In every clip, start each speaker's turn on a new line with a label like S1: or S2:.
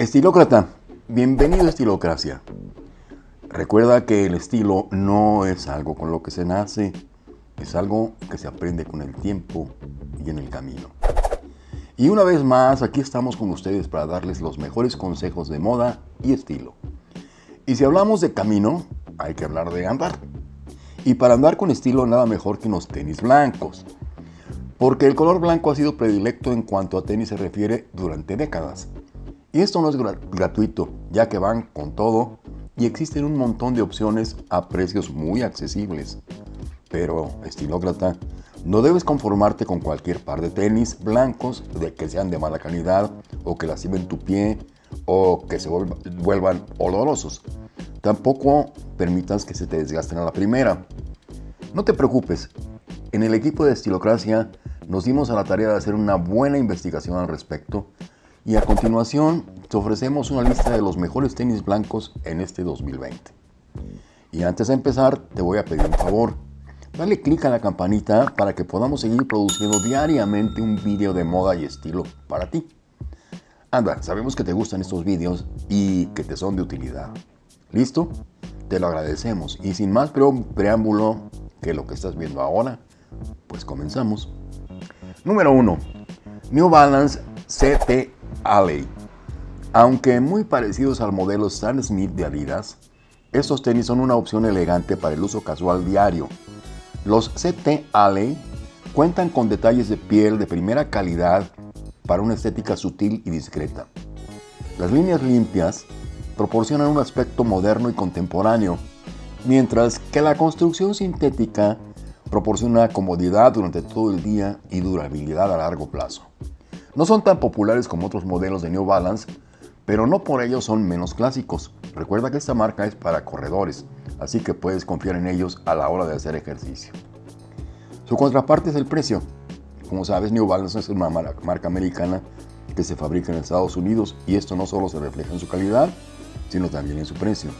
S1: Estilócrata, bienvenido a Estilocracia. Recuerda que el estilo no es algo con lo que se nace, es algo que se aprende con el tiempo y en el camino. Y una vez más, aquí estamos con ustedes para darles los mejores consejos de moda y estilo. Y si hablamos de camino, hay que hablar de andar. Y para andar con estilo nada mejor que unos tenis blancos. Porque el color blanco ha sido predilecto en cuanto a tenis se refiere durante décadas. Y esto no es gratuito, ya que van con todo y existen un montón de opciones a precios muy accesibles. Pero, estilócrata, no debes conformarte con cualquier par de tenis blancos de que sean de mala calidad o que lastimen tu pie o que se vuelvan olorosos. Tampoco permitas que se te desgasten a la primera. No te preocupes, en el equipo de Estilocracia nos dimos a la tarea de hacer una buena investigación al respecto y a continuación te ofrecemos una lista de los mejores tenis blancos en este 2020. Y antes de empezar te voy a pedir un favor. Dale clic a la campanita para que podamos seguir produciendo diariamente un video de moda y estilo para ti. Anda, sabemos que te gustan estos videos y que te son de utilidad. ¿Listo? Te lo agradecemos y sin más preámbulo que lo que estás viendo ahora, pues comenzamos. Número 1. New Balance CT Alley. Aunque muy parecidos al modelo Stan Smith de Adidas, estos tenis son una opción elegante para el uso casual diario. Los CT Alley cuentan con detalles de piel de primera calidad para una estética sutil y discreta. Las líneas limpias proporcionan un aspecto moderno y contemporáneo, mientras que la construcción sintética proporciona comodidad durante todo el día y durabilidad a largo plazo. No son tan populares como otros modelos de New Balance, pero no por ello son menos clásicos. Recuerda que esta marca es para corredores, así que puedes confiar en ellos a la hora de hacer ejercicio. Su contraparte es el precio. Como sabes, New Balance es una marca americana que se fabrica en Estados Unidos y esto no solo se refleja en su calidad, sino también en su precio.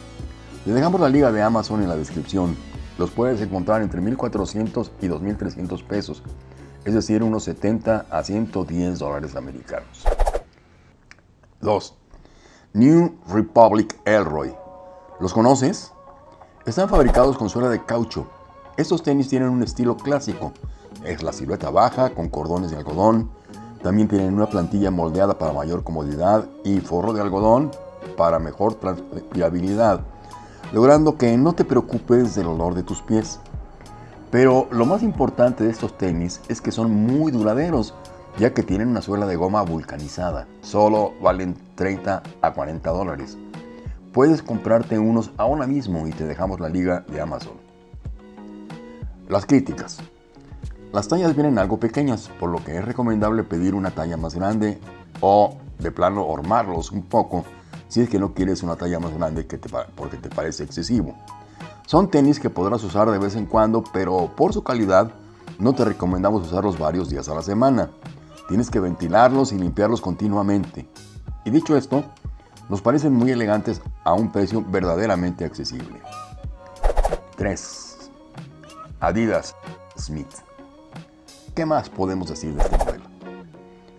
S1: Le dejamos la liga de Amazon en la descripción. Los puedes encontrar entre 1.400 y 2.300 pesos es decir, unos 70 a 110 dólares americanos. 2. New Republic Elroy. ¿Los conoces? Están fabricados con suela de caucho. Estos tenis tienen un estilo clásico. Es la silueta baja con cordones de algodón. También tienen una plantilla moldeada para mayor comodidad y forro de algodón para mejor transpirabilidad, logrando que no te preocupes del olor de tus pies. Pero lo más importante de estos tenis es que son muy duraderos, ya que tienen una suela de goma vulcanizada. Solo valen 30 a 40 dólares. Puedes comprarte unos ahora mismo y te dejamos la liga de Amazon. Las críticas. Las tallas vienen algo pequeñas, por lo que es recomendable pedir una talla más grande o de plano hormarlos un poco si es que no quieres una talla más grande porque te parece excesivo. Son tenis que podrás usar de vez en cuando, pero por su calidad no te recomendamos usarlos varios días a la semana. Tienes que ventilarlos y limpiarlos continuamente. Y dicho esto, nos parecen muy elegantes a un precio verdaderamente accesible. 3. Adidas Smith. ¿Qué más podemos decir de este modelo?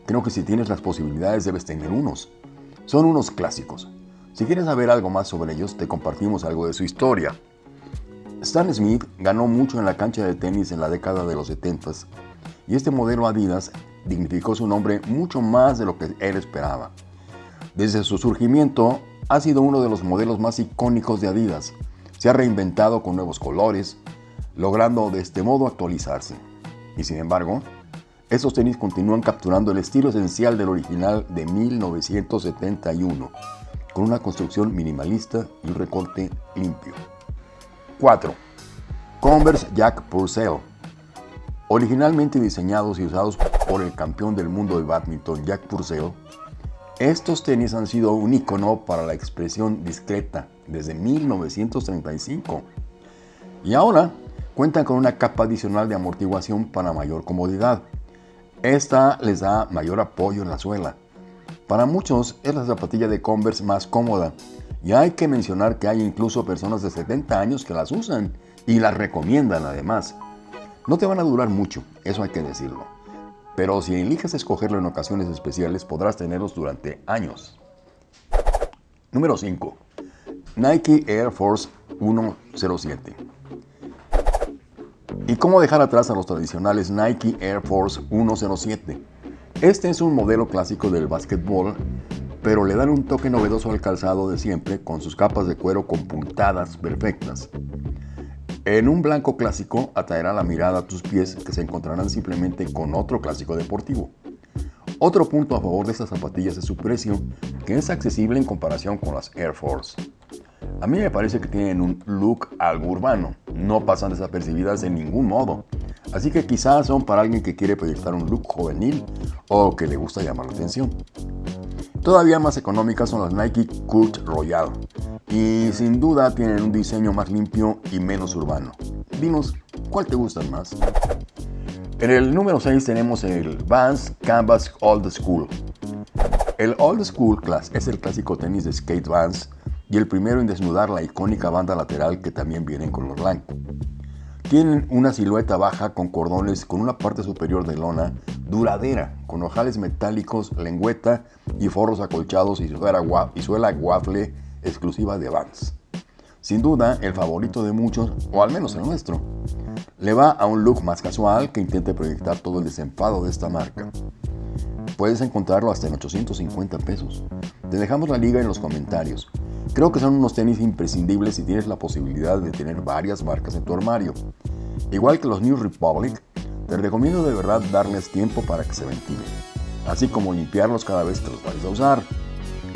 S1: Creo que si tienes las posibilidades debes tener unos. Son unos clásicos. Si quieres saber algo más sobre ellos, te compartimos algo de su historia. Stan Smith ganó mucho en la cancha de tenis en la década de los 70 y este modelo Adidas dignificó su nombre mucho más de lo que él esperaba. Desde su surgimiento ha sido uno de los modelos más icónicos de Adidas. Se ha reinventado con nuevos colores, logrando de este modo actualizarse. Y sin embargo, estos tenis continúan capturando el estilo esencial del original de 1971, con una construcción minimalista y un recorte limpio. 4. Converse Jack Purcell. Originalmente diseñados y usados por el campeón del mundo de badminton Jack Purcell, estos tenis han sido un icono para la expresión discreta desde 1935 y ahora cuentan con una capa adicional de amortiguación para mayor comodidad. Esta les da mayor apoyo en la suela. Para muchos es la zapatilla de Converse más cómoda y hay que mencionar que hay incluso personas de 70 años que las usan y las recomiendan además. No te van a durar mucho, eso hay que decirlo. Pero si eliges escogerlo en ocasiones especiales podrás tenerlos durante años. Número 5. Nike Air Force 107. ¿Y cómo dejar atrás a los tradicionales Nike Air Force 107? Este es un modelo clásico del básquetbol, pero le dan un toque novedoso al calzado de siempre con sus capas de cuero con puntadas perfectas. En un blanco clásico atraerá la mirada a tus pies que se encontrarán simplemente con otro clásico deportivo. Otro punto a favor de estas zapatillas es su precio, que es accesible en comparación con las Air Force. A mí me parece que tienen un look algo urbano, no pasan desapercibidas de ningún modo. Así que quizás son para alguien que quiere proyectar un look juvenil o que le gusta llamar la atención. Todavía más económicas son las Nike Cult Royal y sin duda tienen un diseño más limpio y menos urbano. Dinos, ¿cuál te gusta más? En el número 6 tenemos el Vans Canvas Old School. El Old School Class es el clásico tenis de skate Vans y el primero en desnudar la icónica banda lateral que también viene en color blanco. Tienen una silueta baja con cordones con una parte superior de lona duradera, con ojales metálicos, lengüeta y forros acolchados y suela, y suela waffle exclusiva de Vans. Sin duda, el favorito de muchos, o al menos el nuestro. Le va a un look más casual que intente proyectar todo el desenfado de esta marca. Puedes encontrarlo hasta en 850 pesos. Te dejamos la liga en los comentarios. Creo que son unos tenis imprescindibles si tienes la posibilidad de tener varias marcas en tu armario. Igual que los New Republic, te recomiendo de verdad darles tiempo para que se ventilen, así como limpiarlos cada vez que los vayas a usar.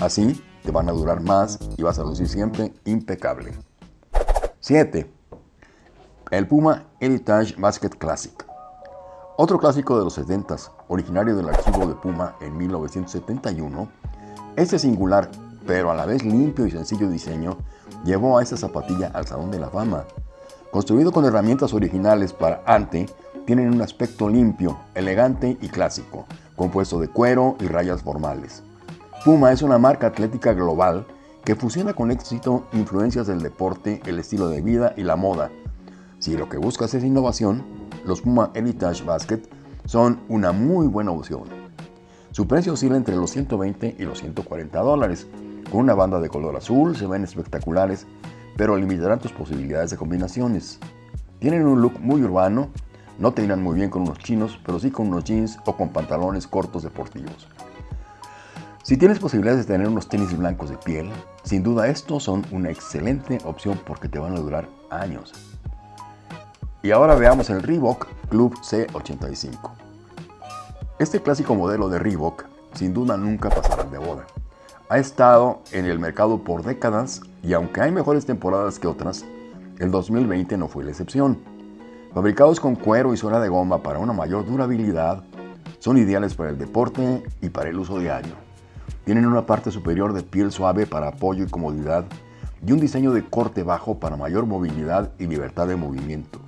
S1: Así te van a durar más y vas a lucir siempre impecable. 7. El Puma Heritage Basket Classic. Otro clásico de los 70s, originario del archivo de Puma en 1971, este singular pero a la vez limpio y sencillo diseño, llevó a esta zapatilla al Salón de la Fama. Construido con herramientas originales para ante, tienen un aspecto limpio, elegante y clásico, compuesto de cuero y rayas formales. Puma es una marca atlética global que fusiona con éxito influencias del deporte, el estilo de vida y la moda. Si lo que buscas es innovación, los Puma Heritage Basket son una muy buena opción. Su precio oscila entre los 120 y los 140 dólares, con una banda de color azul se ven espectaculares, pero limitarán tus posibilidades de combinaciones. Tienen un look muy urbano, no te irán muy bien con unos chinos, pero sí con unos jeans o con pantalones cortos deportivos. Si tienes posibilidades de tener unos tenis blancos de piel, sin duda estos son una excelente opción porque te van a durar años. Y ahora veamos el Reebok Club C85. Este clásico modelo de Reebok sin duda nunca pasará de boda ha estado en el mercado por décadas y aunque hay mejores temporadas que otras, el 2020 no fue la excepción. Fabricados con cuero y suela de goma para una mayor durabilidad, son ideales para el deporte y para el uso diario. Tienen una parte superior de piel suave para apoyo y comodidad y un diseño de corte bajo para mayor movilidad y libertad de movimiento.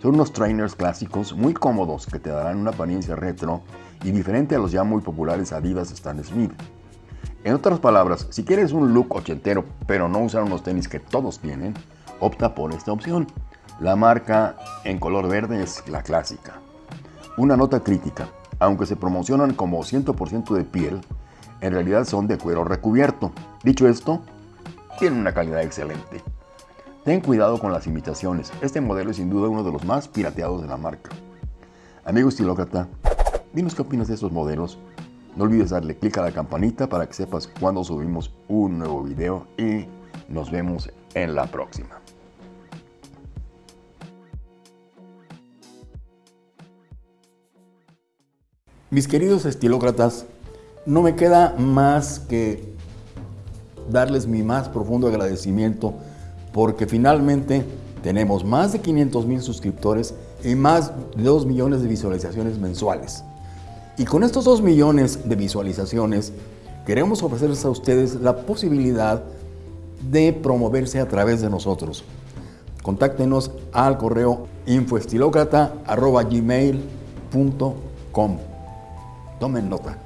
S1: Son unos trainers clásicos muy cómodos que te darán una apariencia retro y diferente a los ya muy populares Adidas Stan Smith. En otras palabras, si quieres un look ochentero pero no usar unos tenis que todos tienen, opta por esta opción. La marca en color verde es la clásica. Una nota crítica, aunque se promocionan como 100% de piel, en realidad son de cuero recubierto. Dicho esto, tienen una calidad excelente. Ten cuidado con las imitaciones, este modelo es sin duda uno de los más pirateados de la marca. Amigo estilócrata, dinos qué opinas de estos modelos no olvides darle clic a la campanita para que sepas cuando subimos un nuevo video y nos vemos en la próxima. Mis queridos estilócratas, no me queda más que darles mi más profundo agradecimiento porque finalmente tenemos más de 500 mil suscriptores y más de 2 millones de visualizaciones mensuales. Y con estos 2 millones de visualizaciones, queremos ofrecerles a ustedes la posibilidad de promoverse a través de nosotros. Contáctenos al correo infoestilocrata.gmail.com Tomen nota.